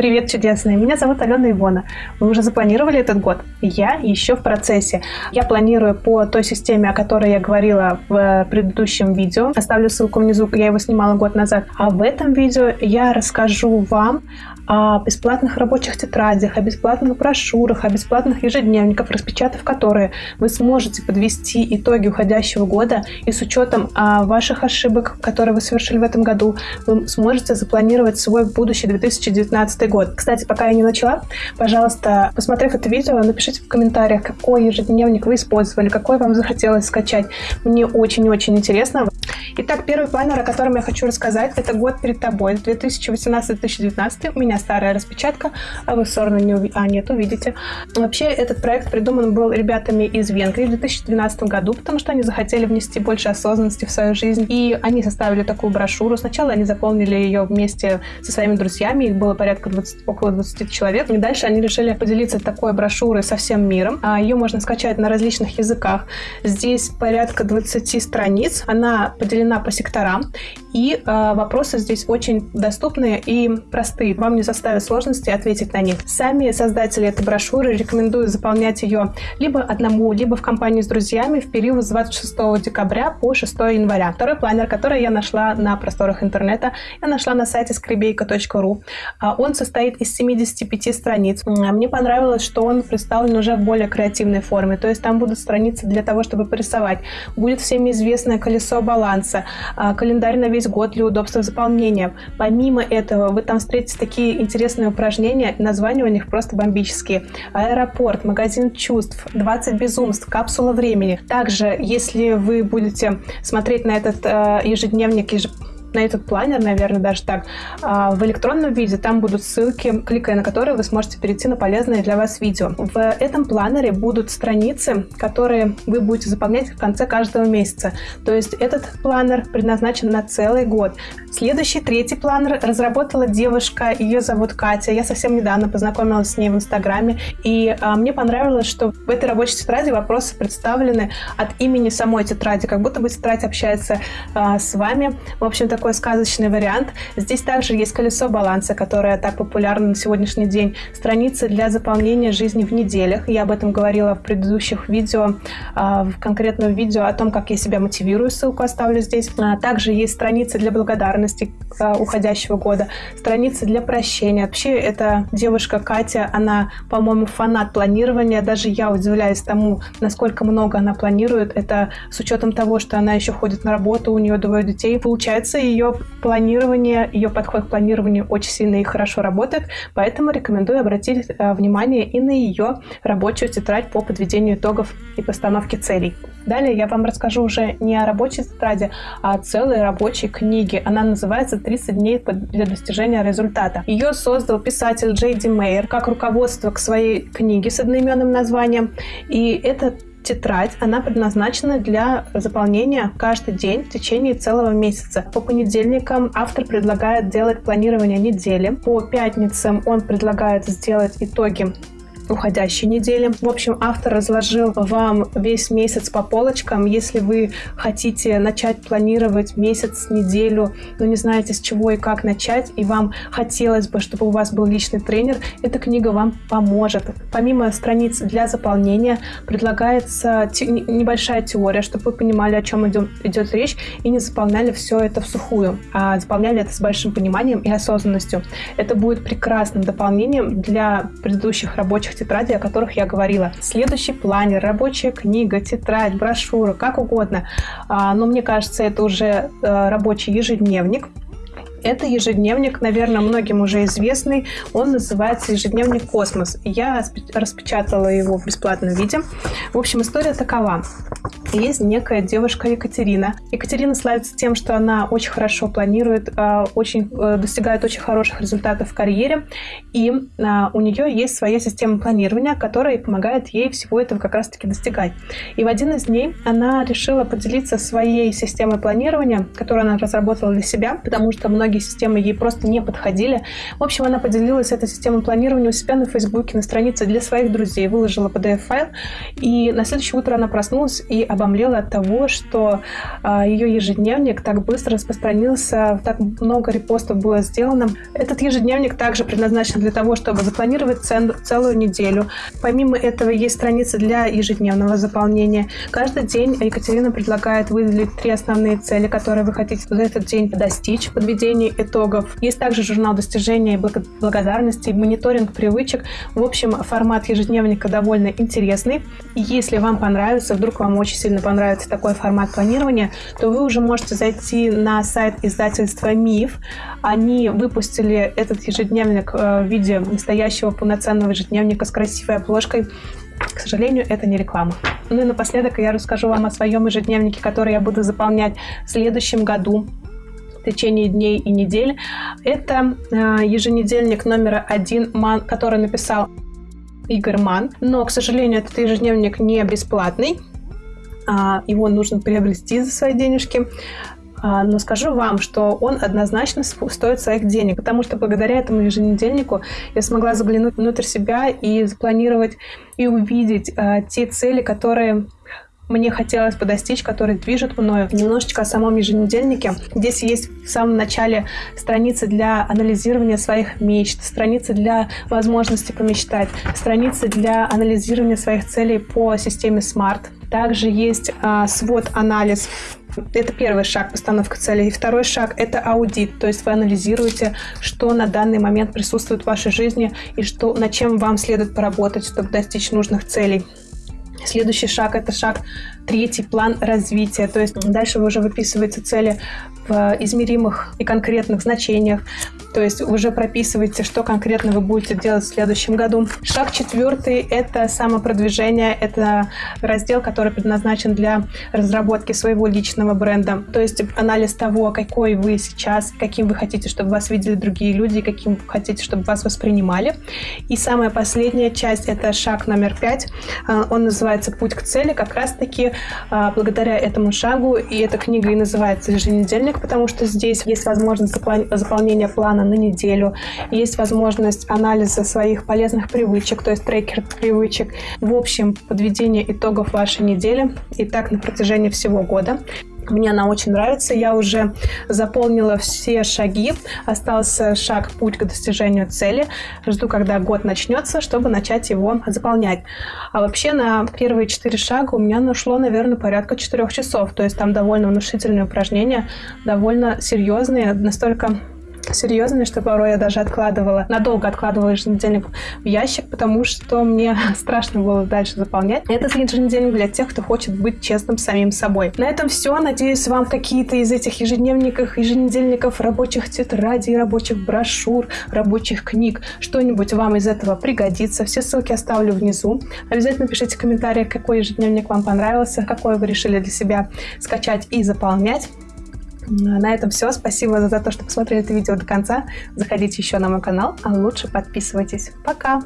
Привет, чудесные! Меня зовут Алена Ивона. Вы уже запланировали этот год? Я еще в процессе. Я планирую по той системе, о которой я говорила в предыдущем видео. Оставлю ссылку внизу, я его снимала год назад. А в этом видео я расскажу вам о бесплатных рабочих тетрадях, о бесплатных брошюрах, о бесплатных ежедневниках, распечатав которые вы сможете подвести итоги уходящего года и с учетом а, ваших ошибок, которые вы совершили в этом году, вы сможете запланировать свой будущий 2019 год. Кстати, пока я не начала, пожалуйста, посмотрев это видео, напишите в комментариях, какой ежедневник вы использовали, какой вам захотелось скачать. Мне очень-очень интересно. Итак, первый планер, о котором я хочу рассказать, это год перед тобой, 2018-2019. У меня старая распечатка, а вы все равно не уви... А, нет, увидите. Вообще, этот проект придуман был ребятами из Венгрии в 2012 году, потому что они захотели внести больше осознанности в свою жизнь. И они составили такую брошюру. Сначала они заполнили ее вместе со своими друзьями. Их было порядка 20, около 20 человек. И дальше они решили поделиться такой брошюрой со всем миром. А ее можно скачать на различных языках. Здесь порядка 20 страниц. Она поделена по секторам. И э, вопросы здесь очень доступные и простые. Вам не заставит сложности ответить на них. Сами создатели этой брошюры рекомендуют заполнять ее либо одному, либо в компании с друзьями в период с 26 декабря по 6 января. Второй планер, который я нашла на просторах интернета, я нашла на сайте скребейка.ру. А, он состоит из 75 страниц. Мне понравилось, что он представлен уже в более креативной форме. То есть там будут страницы для того, чтобы порисовать. Будет всеми известное колесо баланса, а, календарь на весь год для удобства заполнения. Помимо этого, вы там встретите такие интересные упражнения, названия у них просто бомбические. Аэропорт, магазин чувств, 20 безумств, капсула времени. Также, если вы будете смотреть на этот э, ежедневник, ежедневник на этот планер, наверное, даже так, а, в электронном виде. Там будут ссылки, кликая на которые вы сможете перейти на полезное для вас видео. В этом планере будут страницы, которые вы будете заполнять в конце каждого месяца. То есть этот планер предназначен на целый год. Следующий, третий планер разработала девушка, ее зовут Катя. Я совсем недавно познакомилась с ней в Инстаграме, и а, мне понравилось, что в этой рабочей тетради вопросы представлены от имени самой тетради, как будто бы тетрадь общается а, с вами. В общем-то, такой сказочный вариант. Здесь также есть колесо баланса, которое так популярно на сегодняшний день. Страницы для заполнения жизни в неделях. Я об этом говорила в предыдущих видео, а, в конкретном видео о том, как я себя мотивирую, ссылку оставлю здесь. А, также есть страницы для благодарности а, уходящего года, страницы для прощения. Вообще, эта девушка Катя, она, по-моему, фанат планирования. Даже я удивляюсь тому, насколько много она планирует. Это с учетом того, что она еще ходит на работу, у нее двое детей. Получается, ее планирование, ее подход к планированию очень сильно и хорошо работает, поэтому рекомендую обратить э, внимание и на ее рабочую тетрадь по подведению итогов и постановке целей. Далее я вам расскажу уже не о рабочей тетради, а о целой рабочей книге. Она называется «30 дней для достижения результата». Ее создал писатель Джей Ди Мейер как руководство к своей книге с одноименным названием. И это Тетрадь, она предназначена для заполнения каждый день в течение целого месяца. По понедельникам автор предлагает делать планирование недели. По пятницам он предлагает сделать итоги уходящей недели. В общем, автор разложил вам весь месяц по полочкам. Если вы хотите начать планировать месяц, неделю, но не знаете с чего и как начать, и вам хотелось бы, чтобы у вас был личный тренер, эта книга вам поможет. Помимо страниц для заполнения, предлагается те, небольшая теория, чтобы вы понимали, о чем идет, идет речь, и не заполняли все это в сухую, а заполняли это с большим пониманием и осознанностью. Это будет прекрасным дополнением для предыдущих рабочих тетради, о которых я говорила. Следующий планер, рабочая книга, тетрадь, брошюра, как угодно. А, но мне кажется, это уже э, рабочий ежедневник. Это ежедневник, наверное, многим уже известный. Он называется «Ежедневник Космос». Я распечатала его в бесплатном виде. В общем, история такова. Есть некая девушка Екатерина. Екатерина славится тем, что она очень хорошо планирует, а, очень, э, достигает очень хороших результатов в карьере. И а, у нее есть своя система планирования, которая помогает ей всего этого как раз-таки достигать. И в один из дней она решила поделиться своей системой планирования, которую она разработала для себя, потому что многие системы ей просто не подходили. В общем, она поделилась этой системой планирования у себя на Фейсбуке, на странице для своих друзей, выложила PDF-файл, и на следующее утро она проснулась и об обомлела от того, что а, ее ежедневник так быстро распространился, так много репостов было сделано. Этот ежедневник также предназначен для того, чтобы запланировать цен, целую неделю. Помимо этого есть страницы для ежедневного заполнения. Каждый день Екатерина предлагает выделить три основные цели, которые вы хотите за этот день достичь, подведение итогов. Есть также журнал достижения и благодарности, мониторинг привычек. В общем, формат ежедневника довольно интересный. И если вам понравится, вдруг вам очень сильно понравится такой формат планирования, то вы уже можете зайти на сайт издательства «Миф». Они выпустили этот ежедневник э, в виде настоящего полноценного ежедневника с красивой обложкой. К сожалению, это не реклама. Ну и напоследок я расскажу вам о своем ежедневнике, который я буду заполнять в следующем году в течение дней и недель. Это э, еженедельник номер один, который написал Игорь Ман. Но, к сожалению, этот ежедневник не бесплатный. А, его нужно приобрести за свои денежки. А, но скажу вам, что он однозначно стоит своих денег, потому что благодаря этому еженедельнику я смогла заглянуть внутрь себя и запланировать и увидеть а, те цели, которые мне хотелось бы достичь, которые движут мною. Немножечко о самом еженедельнике. Здесь есть в самом начале страницы для анализирования своих мечт, страницы для возможности помечтать, страницы для анализирования своих целей по системе SMART. Также есть а, свод-анализ это первый шаг постановка целей. И второй шаг – это аудит, то есть вы анализируете, что на данный момент присутствует в вашей жизни и что, над чем вам следует поработать, чтобы достичь нужных целей. Следующий шаг – это шаг третий, план развития. То есть дальше уже выписываете цели в измеримых и конкретных значениях. То есть уже прописываете, что конкретно вы будете делать в следующем году. Шаг четвертый – это самопродвижение. Это раздел, который предназначен для разработки своего личного бренда. То есть анализ того, какой вы сейчас, каким вы хотите, чтобы вас видели другие люди, каким вы хотите, чтобы вас воспринимали. И самая последняя часть – это шаг номер пять. А, он называется «Путь к цели». Как раз-таки благодаря этому шагу, и эта книга и называется «Еженедельник», потому что здесь есть возможность заполнения плана плана на неделю, есть возможность анализа своих полезных привычек, то есть трекер привычек. В общем, подведение итогов вашей недели и так на протяжении всего года. Мне она очень нравится. Я уже заполнила все шаги. Остался шаг «Путь к достижению цели». Жду, когда год начнется, чтобы начать его заполнять. А вообще на первые четыре шага у меня нашло, наверное, порядка четырех часов. То есть там довольно внушительные упражнения, довольно серьезные, настолько серьезными, что порой я даже откладывала, надолго откладывала еженедельник в ящик, потому что мне страшно было дальше заполнять. Это еженедельник для тех, кто хочет быть честным самим собой. На этом все. Надеюсь, вам какие-то из этих ежедневников, еженедельников, рабочих тетрадей, рабочих брошюр, рабочих книг, что-нибудь вам из этого пригодится. Все ссылки оставлю внизу. Обязательно пишите в комментариях, какой ежедневник вам понравился, какой вы решили для себя скачать и заполнять. На этом все. Спасибо за то, что посмотрели это видео до конца. Заходите еще на мой канал, а лучше подписывайтесь. Пока!